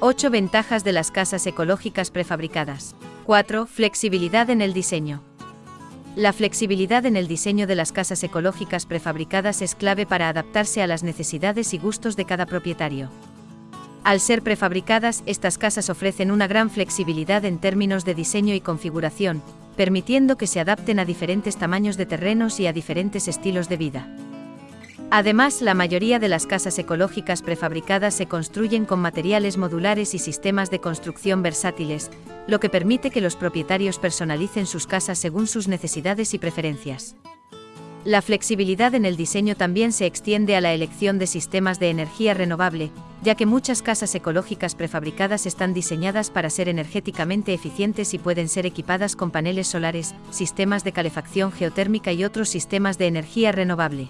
8 ventajas de las casas ecológicas prefabricadas. 4. Flexibilidad en el diseño. La flexibilidad en el diseño de las casas ecológicas prefabricadas es clave para adaptarse a las necesidades y gustos de cada propietario. Al ser prefabricadas, estas casas ofrecen una gran flexibilidad en términos de diseño y configuración, permitiendo que se adapten a diferentes tamaños de terrenos y a diferentes estilos de vida. Además, la mayoría de las casas ecológicas prefabricadas se construyen con materiales modulares y sistemas de construcción versátiles, lo que permite que los propietarios personalicen sus casas según sus necesidades y preferencias. La flexibilidad en el diseño también se extiende a la elección de sistemas de energía renovable, ya que muchas casas ecológicas prefabricadas están diseñadas para ser energéticamente eficientes y pueden ser equipadas con paneles solares, sistemas de calefacción geotérmica y otros sistemas de energía renovable.